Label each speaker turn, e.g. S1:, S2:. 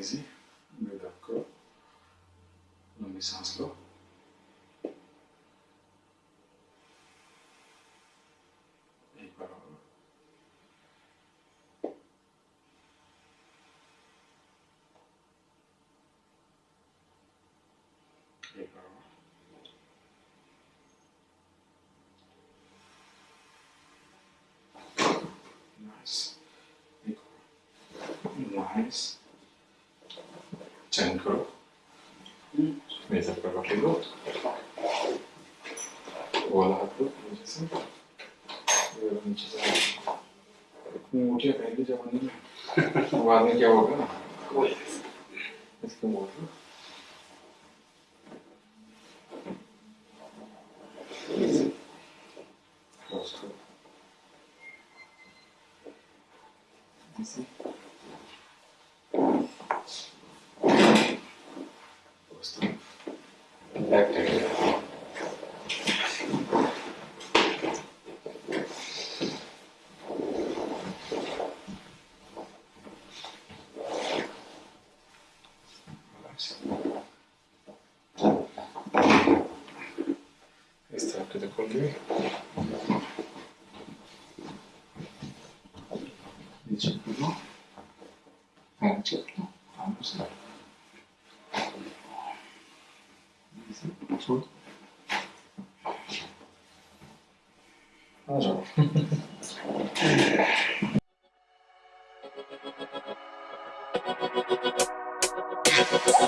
S1: ici, mais d'accord, dans le sens là. Et Nice. Nice. Send करो मेरे साथ पर बैठे लो वाला हाथ लो नीचे से नीचे से इतनी मोटियाँ पहले जमाने में बाद में क्या होगा ना इसको मोड़ लो You see? Questa chiude con lui. Dice più no. Eh, certo. Ah, 5%.